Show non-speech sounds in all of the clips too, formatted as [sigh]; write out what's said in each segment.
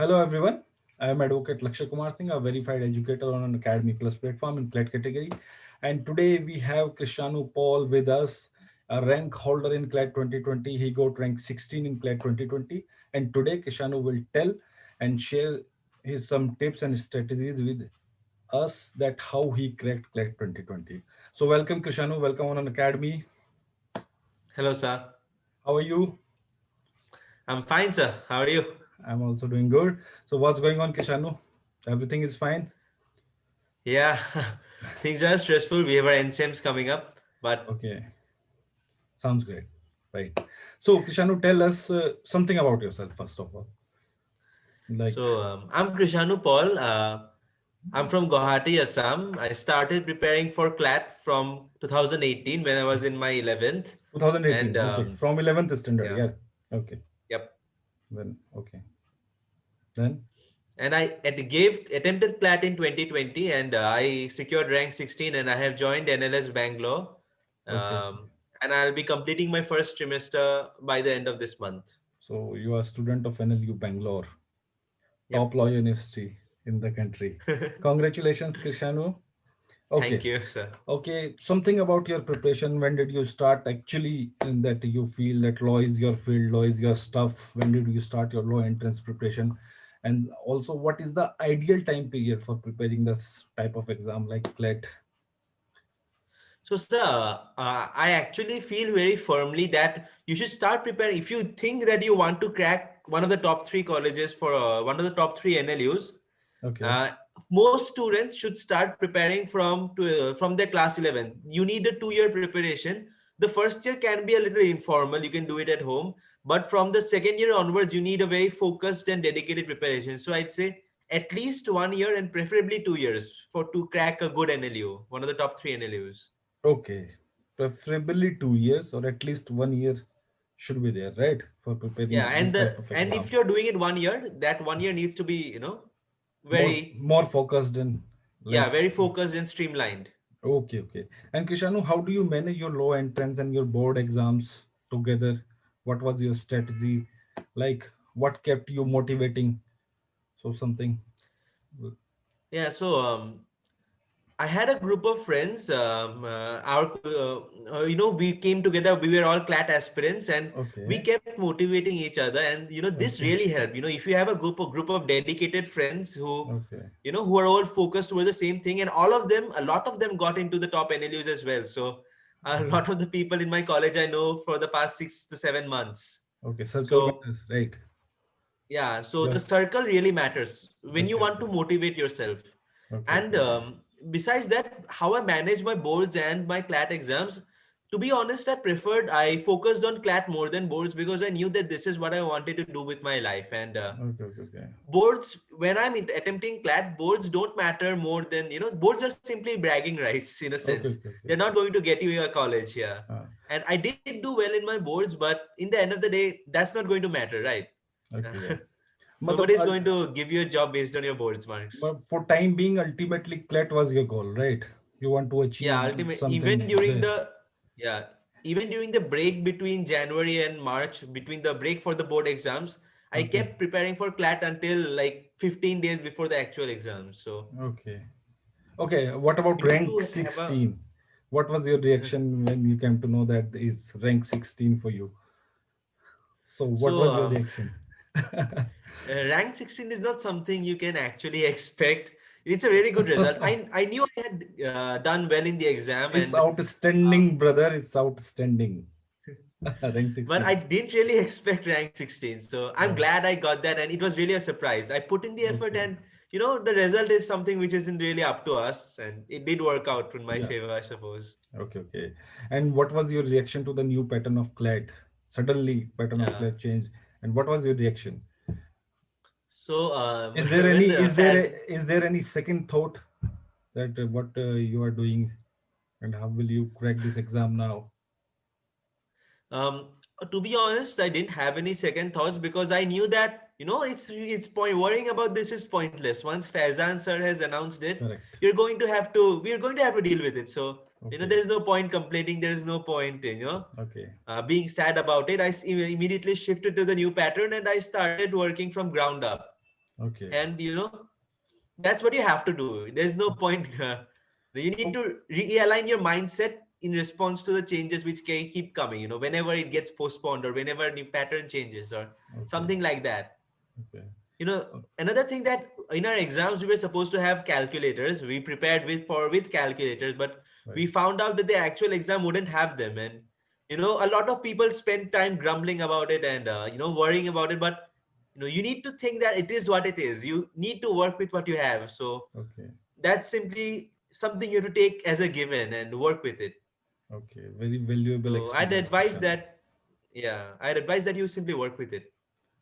Hello everyone. I am Advocate Lakshay Kumar Singh, a verified educator on Unacademy Plus platform in CLAT category. And today we have Krishanu Paul with us, a rank holder in CLAT 2020. He got rank 16 in CLAT 2020. And today Krishanu will tell and share his some tips and strategies with us that how he cracked CLAT 2020. So welcome Krishanu, welcome on Unacademy. Hello, sir. How are you? I'm fine, sir. How are you? I'm also doing good. So what's going on, Krishanu? Everything is fine? Yeah, [laughs] things are stressful. We have our NCMs coming up, but okay. Sounds great. Right. So Krishanu, tell us uh, something about yourself, first of all. Like... So um, I'm Krishanu Paul. Uh, I'm from Guwahati, Assam. I started preparing for CLAT from 2018 when I was in my 11th. 2018, and, um, okay. From 11th standard, yeah. yeah. Okay. Then, okay. Then? And I gave attempted CLAT in 2020 and uh, I secured rank 16 and I have joined NLS Bangalore. Okay. Um, and I'll be completing my first trimester by the end of this month. So you are a student of NLU Bangalore, yep. top law university in the country. [laughs] Congratulations, Krishanu. Okay. Thank you, sir. Okay, something about your preparation. When did you start actually in that you feel that law is your field, law is your stuff? When did you start your law entrance preparation? And also, what is the ideal time period for preparing this type of exam like CLAT? So, sir, uh, I actually feel very firmly that you should start preparing. If you think that you want to crack one of the top three colleges for uh, one of the top three NLUs, okay. Uh, most students should start preparing from to, uh, from their class 11. You need a two-year preparation. The first year can be a little informal. You can do it at home. But from the second year onwards, you need a very focused and dedicated preparation. So I'd say at least one year and preferably two years for to crack a good NLU, one of the top three NLUs. Okay, preferably two years or at least one year should be there, right? For preparing. Yeah, and the, and if you're doing it one year, that one year needs to be, you know, very more, more focused and like, yeah very focused and streamlined. Okay okay. And krishanu how do you manage your law entrance and your board exams together? What was your strategy? Like what kept you motivating? So something. Yeah so um I had a group of friends. Um, uh, our, uh, uh, you know, we came together. We were all CLAT aspirants, and okay. we kept motivating each other. And you know, this okay. really helped. You know, if you have a group of group of dedicated friends who, okay. you know, who are all focused towards the same thing, and all of them, a lot of them got into the top NLUs as well. So a lot of the people in my college I know for the past six to seven months. Okay, so right. Yeah, so yeah. the circle really matters when you want to motivate yourself. And um, besides that, how I manage my boards and my CLAT exams, to be honest, I preferred, I focused on CLAT more than boards because I knew that this is what I wanted to do with my life. And uh, okay, okay, okay. boards, when I'm attempting CLAT, boards don't matter more than, you know, boards are simply bragging rights in a sense. They're not going to get you your college here. Uh. And I did do well in my boards, but in the end of the day, that's not going to matter, right? Okay. [laughs] Nobody is going to give you a job based on your boards marks. But for time being, ultimately, CLAT was your goal, right? You want to achieve. Yeah, ultimately, even during there. the yeah, even during the break between January and March, between the break for the board exams, I kept preparing for CLAT until like 15 days before the actual exams. So okay, okay. What about rank 16? A... What was your reaction [laughs] when you came to know that it's rank 16 for you? So what so, was your um, reaction? [laughs] uh, rank 16 is not something you can actually expect. It's a very good result. I, I knew I had uh, done well in the exam. It's and, outstanding, uh, brother. It's outstanding. [laughs] rank 16. But I didn't really expect rank 16. So I'm glad I got that. And it was really a surprise. I put in the effort okay. and you know, the result is something which isn't really up to us. And it did work out in my yeah. favor, I suppose. Okay, okay. And what was your reaction to the new pattern of CLAT? Suddenly pattern yeah. of CLAT changed. And what was your reaction? So um, is there [laughs] any is there is there any second thought that uh, what uh, you are doing and how will you crack this exam now? Um, to be honest, I didn't have any second thoughts because I knew that you know it's it's point worrying about this is pointless. Once Faizan sir has announced it, Correct. you're going to have to we're going to have to deal with it. So okay. you know there is no point complaining. There is no point you know okay uh, being sad about it. I immediately shifted to the new pattern and I started working from ground up Okay. And you know, that's what you have to do. There's no point. [laughs] Uh, you need to realign your mindset in response to the changes which can keep coming. You know, whenever it gets postponed or whenever a new pattern changes or okay. something like that. Okay. You know, another thing that in our exams we were supposed to have calculators. We prepared with for with calculators, but right. we found out that the actual exam wouldn't have them, and you know, a lot of people spend time grumbling about it and uh, you know worrying about it, but you know you need to think that it is what it is. You need to work with what you have. So okay. that's simply something you have to take as a given and work with it. Okay very valuable so i'd advise that yeah i'd advise that you simply work with it.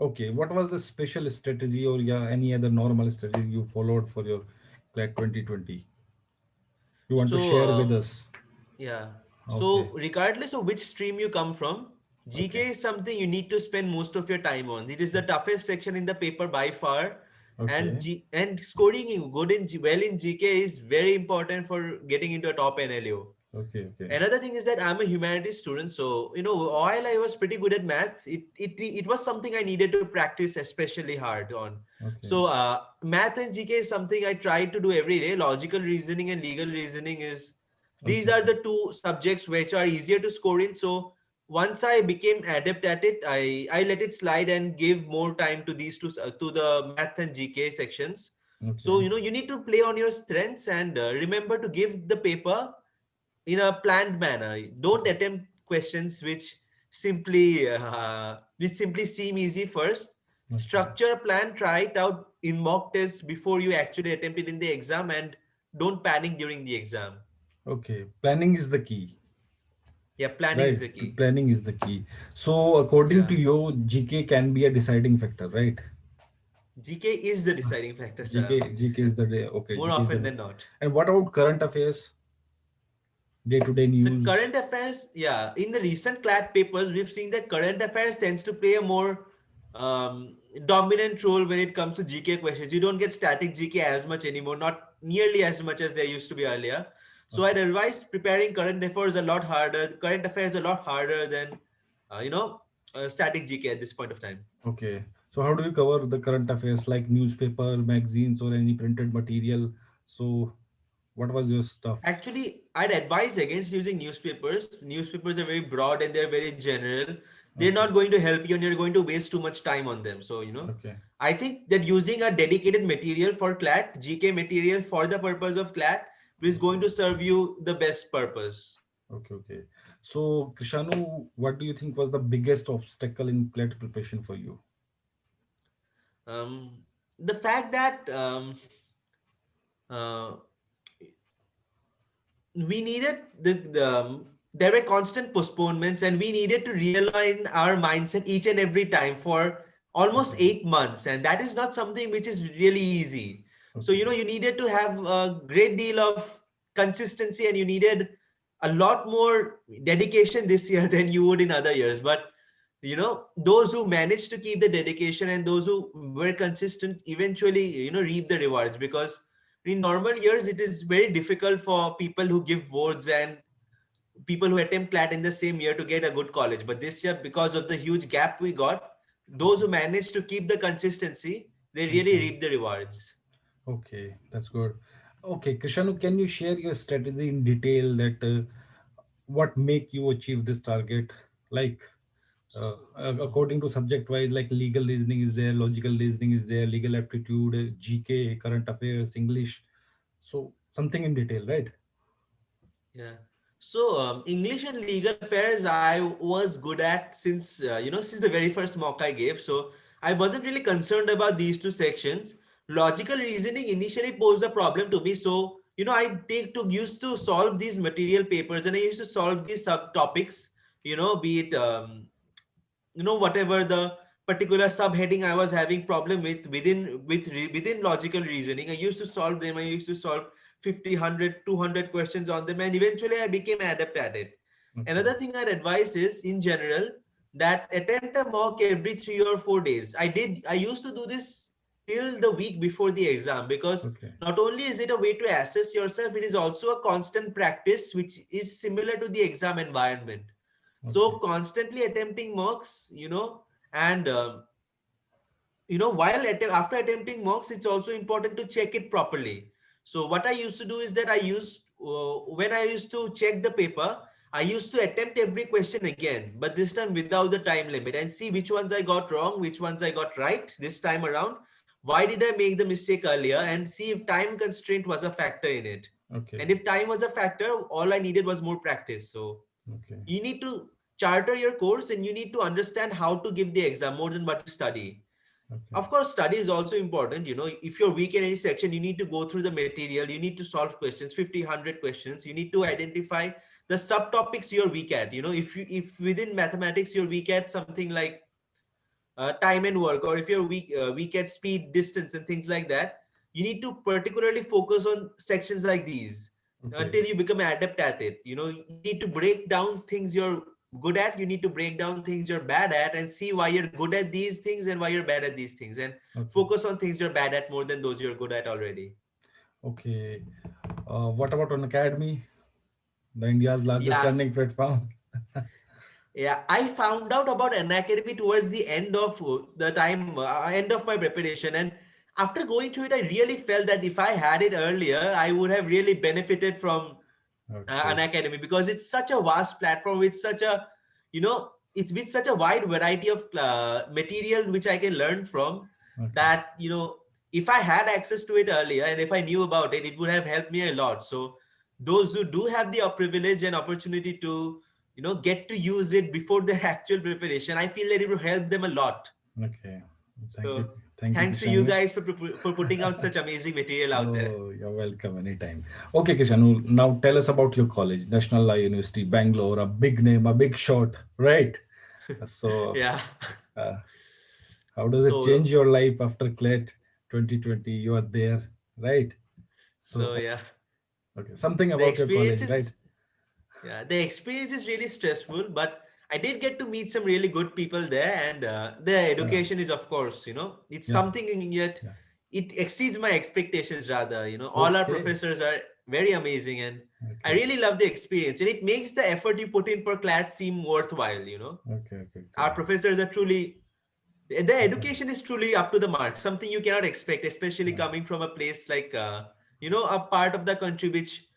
Okay what was the special strategy or yeah any other normal strategy you followed for your CLAT 2020 you want so, to share uh, with us? yeah. So regardless of which stream you come from GK okay. is something you need to spend most of your time on. It is the toughest section in the paper by far. Okay. And G and scoring good in well in GK is very important for getting into a top NLU. Okay, okay. Another thing is that I'm a humanities student, so you know, while I was pretty good at maths, it it it was something I needed to practice especially hard on. Okay. So uh, math and GK is something I try to do every day. Logical reasoning and legal reasoning is these are the two subjects which are easier to score in. So once I became adept at it, I, I let it slide and gave more time to these two, uh, to the math and GK sections. Okay. So, you know, you need to play on your strengths and uh, remember to give the paper in a planned manner. Don't attempt questions which simply, uh, which simply seem easy first. Okay. Structure a plan, try it out in mock tests before you actually attempt it in the exam and don't panic during the exam. Okay, planning is the key yeah planning right. is the key. Planning is the key. So according yeah. to you gk can be a deciding factor right? Gk is the deciding factor sir. gk gk is the day okay more GK often than not. And what about current affairs? Day-to-day -day news? so current affairs yeah in the recent CLAT papers we've seen that current affairs tends to play a more um, dominant role when it comes to gk questions. You don't get static gk as much anymore not nearly as much as there used to be earlier so I'd advise preparing current affairs a lot harder, current affairs a lot harder than, uh, you know, uh, static GK at this point of time. Okay. So how do you cover the current affairs like newspaper, magazines or any printed material? So what was your stuff? Actually, I'd advise against using newspapers. Newspapers are very broad and they're very general. They're okay. not going to help you and you're going to waste too much time on them. So, you know, okay. I think that using a dedicated material for CLAT, GK material for the purpose of CLAT is going to serve you the best purpose. Okay, okay. So, Krishanu, what do you think was the biggest obstacle in CLAT preparation for you? Um, the fact that um, uh, we needed the, the um, there were constant postponements and we needed to realign our mindset each and every time for almost eight months and that is not something which is really easy so, you know, you needed to have a great deal of consistency and you needed a lot more dedication this year [laughs] than you would in other years. But, you know, those who managed to keep the dedication and those who were consistent eventually, you know, reap the rewards because in normal years, it is very difficult for people who give boards and people who attempt CLAT in the same year to get a good college. But this year, because of the huge gap we got, those who managed to keep the consistency, they really mm-hmm. reap the rewards. Okay, that's good. Okay, Krishanu, can you share your strategy in detail that uh, what make you achieve this target? Like, uh, according to subject wise, like legal reasoning is there, logical reasoning is there, legal aptitude, uh, GK, current affairs, English. So something in detail, right? Yeah. So um, English and legal affairs, I was good at since, uh, you know, since the very first mock I gave. So I wasn't really concerned about these two sections logical reasoning initially posed a problem to me. So, you know, I take to used to solve these material papers and I used to solve these subtopics, you know, be it, um, you know, whatever the particular subheading I was having problem with within with within logical reasoning. I used to solve them. I used to solve 50, 100, 200 questions on them. And eventually I became adept at it. Okay. Another thing I'd advise is in general that attempt a mock every three or four days. I did, I used to do this till the week before the exam because okay. not only is it a way to assess yourself it is also a constant practice which is similar to the exam environment okay. so constantly attempting mocks you know and uh, you know, while att after attempting mocks, it's also important to check it properly. So what I used to do is that I used, uh, when I used to check the paper, I used to attempt every question again, but this time without the time limit and see which ones I got wrong, which ones I got right this time around. Why did I make the mistake earlier and see if time constraint was a factor in it. Okay. And if time was a factor, all I needed was more practice. So okay. you need to charter your course and you need to understand how to give the exam more than what you study. Okay. Of course, study is also important. You know, if you're weak in any section, you need to go through the material. You need to solve questions, 50, 100 questions. You need to identify the subtopics you're weak at. You know, if you if within mathematics you're weak at something like uh, time and work, or if you're weak uh, weak at speed, distance, and things like that, you need to particularly focus on sections like these okay. until you become adept at it. You know, you need to break down things you're good at you need to break down things you're bad at and see why you're good at these things and why you're bad at these things and okay. focus on things you're bad at more than those you're good at already okay uh, what about Unacademy the india's largest yes. learning platform [laughs] yeah i found out about Unacademy towards the end of the time uh, end of my preparation and after going through it i really felt that if i had it earlier i would have really benefited from okay. uh, Unacademy because it's such a vast platform with such a you know it's with such a wide variety of uh, material which i can learn from okay. that you know if i had access to it earlier and if i knew about it it would have helped me a lot so those who do have the privilege and opportunity to you know get to use it before their [laughs] actual preparation i feel that it will help them a lot okay Thank so, you. Thank Thanks you, to you guys for, for putting out such amazing material out oh, there. You're welcome anytime. Okay, Krishanu, now tell us about your college, National Law University, Bangalore, a big name, a big shot, right? [laughs] So, yeah. Uh, how does it so, change your life after CLAT 2020? You are there, right? So, so yeah. Okay, something about your college, right? Yeah, the experience is really stressful, but I did get to meet some really good people there, and uh, the education yeah. is, of course, you know, it's yeah. something yet yeah. it exceeds my expectations. Rather, you know, all our professors are very amazing, and okay. I really love the experience, and it makes the effort you put in for CLAT seem worthwhile. You know, okay, okay, our professors are truly. The education is truly up to the mark. Something you cannot expect, especially coming from a place like, uh, you know, a part of the country which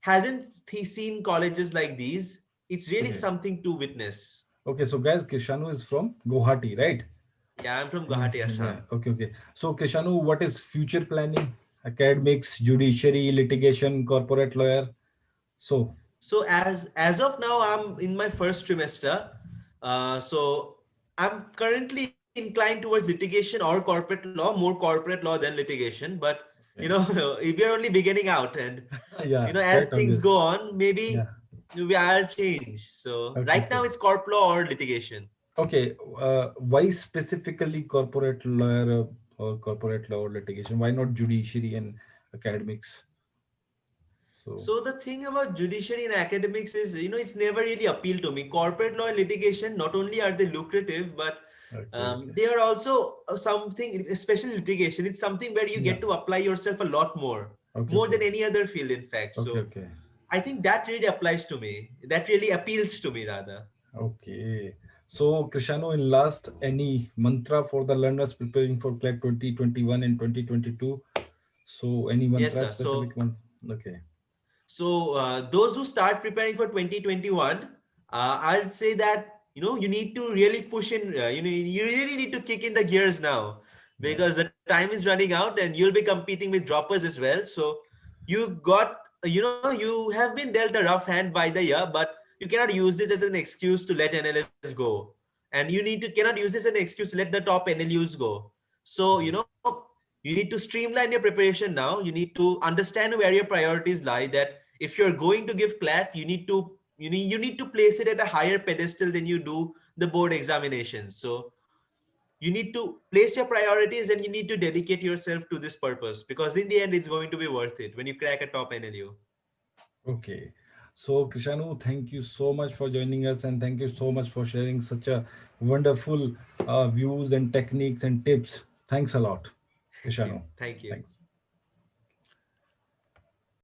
hasn't he seen colleges like these it's really okay. something to witness. Okay, so guys, Krishanu is from Guwahati, right? Yeah, I'm from Guwahati, Assam. Yeah. Okay, okay. So Krishanu, what is future planning? Academics, judiciary, litigation, corporate lawyer. So. So as as of now, I'm in my first trimester. Uh, so I'm currently inclined towards litigation or corporate law, more corporate law than litigation. But. You know, [laughs] if you're only beginning out, and [laughs] yeah, you know, as things go on, maybe. We are change. So okay. right now it's corp law or litigation. Okay. Uh, why specifically corporate lawyer or corporate law or litigation? Why not judiciary and academics? So, so the thing about judiciary and academics is, you know, it's never really appealed to me. Corporate law and litigation, not only are they lucrative, but okay, um, they are also uh, something, especially litigation. It's something where you yeah. get to apply yourself a lot more, okay, more than any other field, in fact. so okay. I think that really applies to me. That really appeals to me rather. Okay. So Krishanu, in last, any mantra for the learners preparing for CLAT 2021 and 2022? So any mantra yes, sir. specific so, one? Okay. So uh, those who start preparing for 2021, uh, I'd say that, you know, you need to really push in, uh, you know, you really need to kick in the gears now because the time is running out and you'll be competing with droppers as well. So you got you know, you have been dealt a rough hand by the year, but you cannot use this as an excuse to let NLS go. And you need to cannot use this as an excuse to let the top NLUs go. So, you know, you need to streamline your preparation now. You need to understand where your priorities lie that if you're going to give CLAT, you need to you need you need to place it at a higher pedestal than you do the board examinations. So you need to place your priorities and you need to dedicate yourself to this purpose because in the end it's going to be worth it when you crack a top NLU. Okay. So Krishanu, thank you so much for joining us and thank you so much for sharing such a wonderful uh, views and techniques and tips. Thanks a lot, Krishanu. Thank you. Thank you. Thanks.